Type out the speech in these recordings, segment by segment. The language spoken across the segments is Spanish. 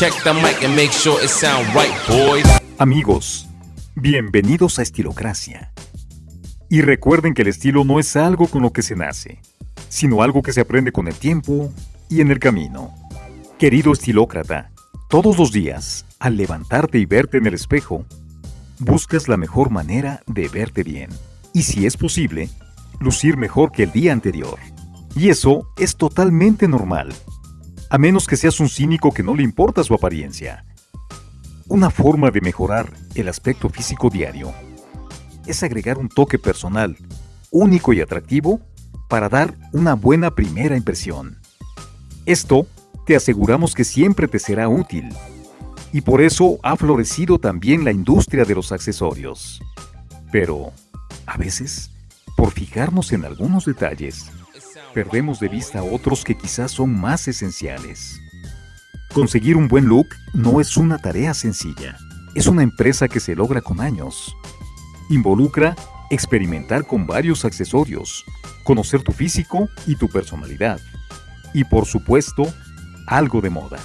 Check the mic and make sure it sound right, boys. Amigos, bienvenidos a Estilocracia. Y recuerden que el estilo no es algo con lo que se nace, sino algo que se aprende con el tiempo y en el camino. Querido estilócrata, todos los días, al levantarte y verte en el espejo, buscas la mejor manera de verte bien. Y si es posible, lucir mejor que el día anterior. Y eso es totalmente normal, a menos que seas un cínico que no le importa su apariencia. Una forma de mejorar el aspecto físico diario es agregar un toque personal, único y atractivo, para dar una buena primera impresión. Esto te aseguramos que siempre te será útil, y por eso ha florecido también la industria de los accesorios. Pero, a veces, por fijarnos en algunos detalles, perdemos de vista otros que quizás son más esenciales. Conseguir un buen look no es una tarea sencilla, es una empresa que se logra con años. Involucra experimentar con varios accesorios, conocer tu físico y tu personalidad. Y por supuesto, algo de moda.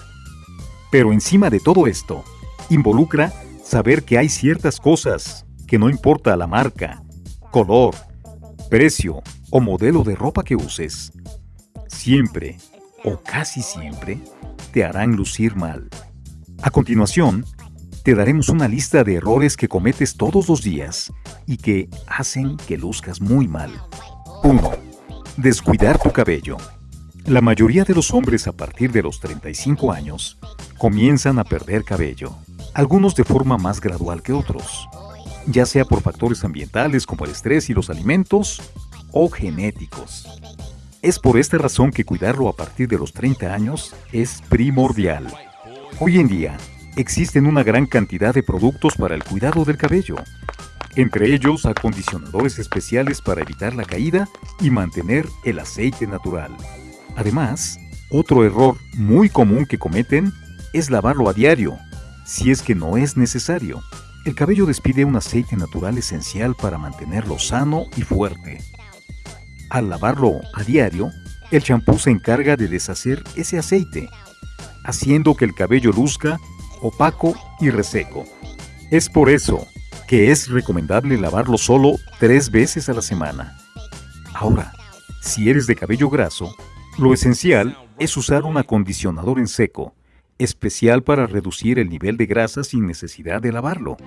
Pero encima de todo esto, involucra saber que hay ciertas cosas que no importa la marca, color, precio o modelo de ropa que uses, siempre o casi siempre te harán lucir mal. A continuación, te daremos una lista de errores que cometes todos los días y que hacen que luzcas muy mal. 1. Descuidar tu cabello. La mayoría de los hombres a partir de los 35 años comienzan a perder cabello, algunos de forma más gradual que otros, ya sea por factores ambientales como el estrés y los alimentos o genéticos. Es por esta razón que cuidarlo a partir de los 30 años es primordial. Hoy en día, existen una gran cantidad de productos para el cuidado del cabello, entre ellos acondicionadores especiales para evitar la caída y mantener el aceite natural. Además, otro error muy común que cometen es lavarlo a diario, si es que no es necesario. El cabello despide un aceite natural esencial para mantenerlo sano y fuerte. Al lavarlo a diario, el champú se encarga de deshacer ese aceite, haciendo que el cabello luzca opaco y reseco. Es por eso que es recomendable lavarlo solo tres veces a la semana. Ahora, si eres de cabello graso, lo esencial es usar un acondicionador en seco, especial para reducir el nivel de grasa sin necesidad de lavarlo.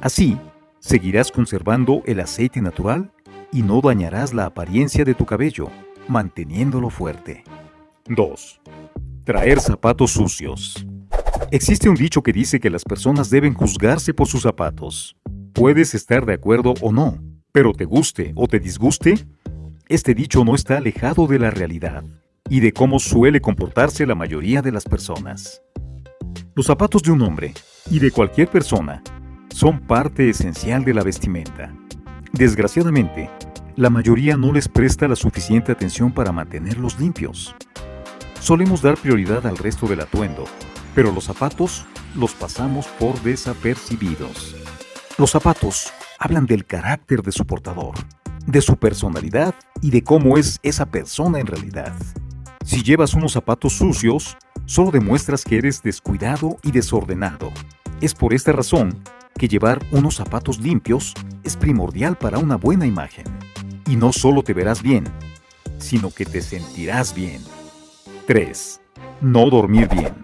Así, seguirás conservando el aceite natural y no dañarás la apariencia de tu cabello, manteniéndolo fuerte. 2. Traer zapatos sucios. Existe un dicho que dice que las personas deben juzgarse por sus zapatos. Puedes estar de acuerdo o no, pero te guste o te disguste, este dicho no está alejado de la realidad y de cómo suele comportarse la mayoría de las personas. Los zapatos de un hombre y de cualquier persona son parte esencial de la vestimenta. Desgraciadamente, la mayoría no les presta la suficiente atención para mantenerlos limpios. Solemos dar prioridad al resto del atuendo, pero los zapatos los pasamos por desapercibidos. Los zapatos hablan del carácter de su portador, de su personalidad y de cómo es esa persona en realidad. Si llevas unos zapatos sucios, solo demuestras que eres descuidado y desordenado. Es por esta razón que llevar unos zapatos limpios es primordial para una buena imagen. Y no solo te verás bien, sino que te sentirás bien. 3. No dormir bien.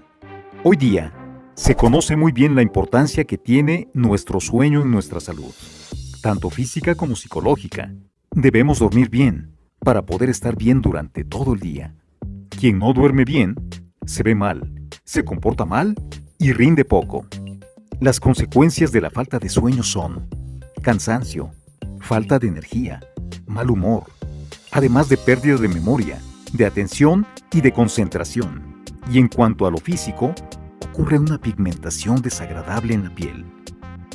Hoy día, se conoce muy bien la importancia que tiene nuestro sueño en nuestra salud, tanto física como psicológica. Debemos dormir bien para poder estar bien durante todo el día. Quien no duerme bien, se ve mal, se comporta mal y rinde poco. Las consecuencias de la falta de sueño son cansancio, falta de energía, mal humor, además de pérdida de memoria, de atención y de concentración. Y en cuanto a lo físico, ocurre una pigmentación desagradable en la piel.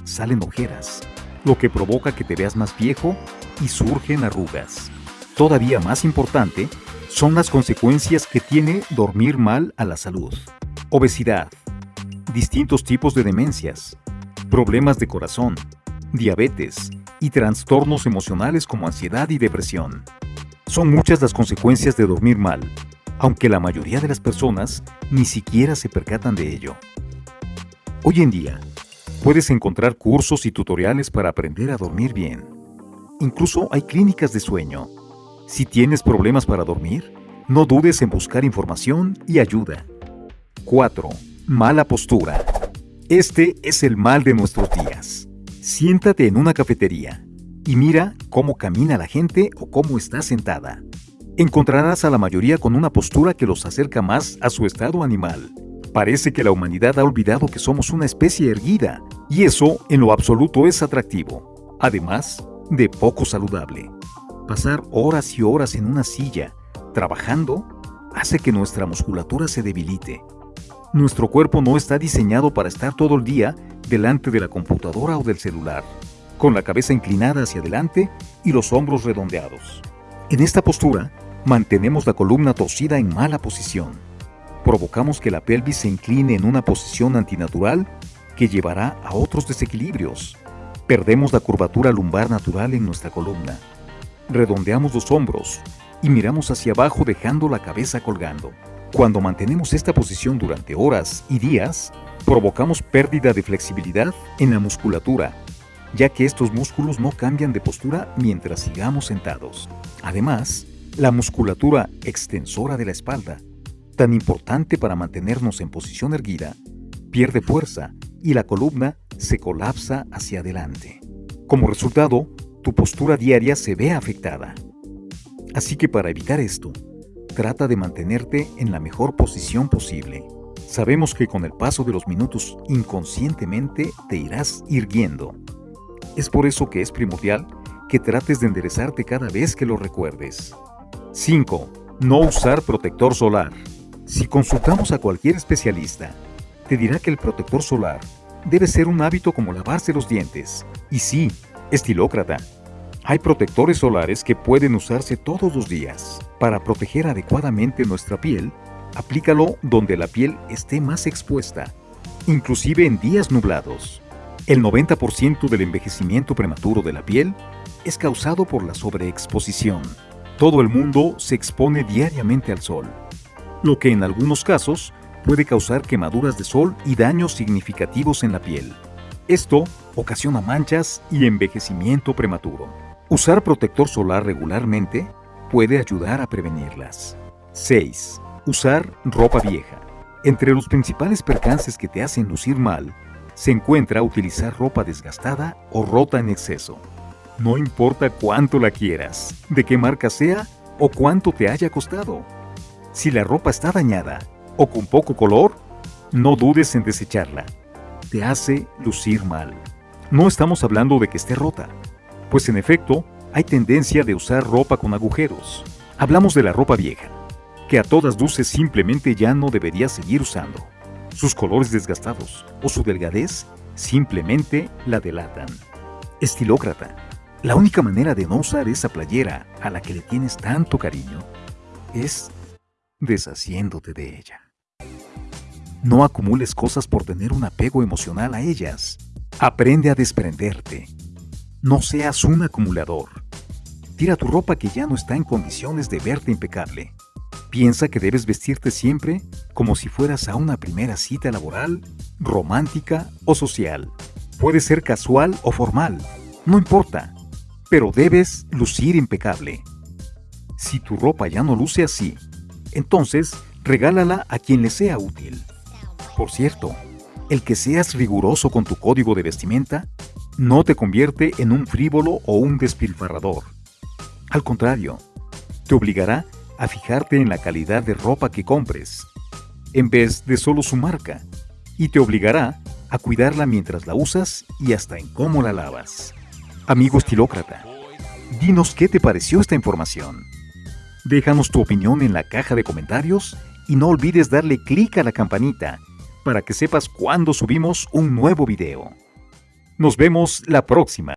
Salen ojeras, lo que provoca que te veas más viejo y surgen arrugas. Todavía más importante son las consecuencias que tiene dormir mal a la salud. Obesidad, distintos tipos de demencias, problemas de corazón, diabetes y trastornos emocionales como ansiedad y depresión. Son muchas las consecuencias de dormir mal, aunque la mayoría de las personas ni siquiera se percatan de ello. Hoy en día, puedes encontrar cursos y tutoriales para aprender a dormir bien. Incluso hay clínicas de sueño. Si tienes problemas para dormir, no dudes en buscar información y ayuda. 4. Mala postura. Este es el mal de nuestros días. Siéntate en una cafetería y mira cómo camina la gente o cómo está sentada. Encontrarás a la mayoría con una postura que los acerca más a su estado animal. Parece que la humanidad ha olvidado que somos una especie erguida, y eso en lo absoluto es atractivo, además de poco saludable. Pasar horas y horas en una silla, trabajando, hace que nuestra musculatura se debilite nuestro cuerpo no está diseñado para estar todo el día delante de la computadora o del celular, con la cabeza inclinada hacia adelante y los hombros redondeados. En esta postura, mantenemos la columna torcida en mala posición. Provocamos que la pelvis se incline en una posición antinatural que llevará a otros desequilibrios. Perdemos la curvatura lumbar natural en nuestra columna. Redondeamos los hombros y miramos hacia abajo dejando la cabeza colgando. Cuando mantenemos esta posición durante horas y días, provocamos pérdida de flexibilidad en la musculatura, ya que estos músculos no cambian de postura mientras sigamos sentados. Además, la musculatura extensora de la espalda, tan importante para mantenernos en posición erguida, pierde fuerza y la columna se colapsa hacia adelante. Como resultado, tu postura diaria se ve afectada. Así que para evitar esto, Trata de mantenerte en la mejor posición posible. Sabemos que con el paso de los minutos inconscientemente te irás irguiendo. Es por eso que es primordial que trates de enderezarte cada vez que lo recuerdes. 5. No usar protector solar. Si consultamos a cualquier especialista, te dirá que el protector solar debe ser un hábito como lavarse los dientes. Y sí, estilócrata, hay protectores solares que pueden usarse todos los días. Para proteger adecuadamente nuestra piel, aplícalo donde la piel esté más expuesta, inclusive en días nublados. El 90% del envejecimiento prematuro de la piel es causado por la sobreexposición. Todo el mundo se expone diariamente al sol, lo que en algunos casos puede causar quemaduras de sol y daños significativos en la piel. Esto ocasiona manchas y envejecimiento prematuro. Usar protector solar regularmente puede ayudar a prevenirlas. 6. Usar ropa vieja. Entre los principales percances que te hacen lucir mal, se encuentra utilizar ropa desgastada o rota en exceso. No importa cuánto la quieras, de qué marca sea o cuánto te haya costado. Si la ropa está dañada o con poco color, no dudes en desecharla. Te hace lucir mal. No estamos hablando de que esté rota, pues en efecto, hay tendencia de usar ropa con agujeros. Hablamos de la ropa vieja, que a todas luces simplemente ya no debería seguir usando. Sus colores desgastados o su delgadez simplemente la delatan. Estilócrata. La única manera de no usar esa playera a la que le tienes tanto cariño es deshaciéndote de ella. No acumules cosas por tener un apego emocional a ellas. Aprende a desprenderte no seas un acumulador. Tira tu ropa que ya no está en condiciones de verte impecable. Piensa que debes vestirte siempre como si fueras a una primera cita laboral, romántica o social. Puede ser casual o formal, no importa, pero debes lucir impecable. Si tu ropa ya no luce así, entonces regálala a quien le sea útil. Por cierto, el que seas riguroso con tu código de vestimenta no te convierte en un frívolo o un despilfarrador. Al contrario, te obligará a fijarte en la calidad de ropa que compres, en vez de solo su marca, y te obligará a cuidarla mientras la usas y hasta en cómo la lavas. Amigo estilócrata, dinos qué te pareció esta información. Déjanos tu opinión en la caja de comentarios y no olvides darle clic a la campanita para que sepas cuando subimos un nuevo video. Nos vemos la próxima.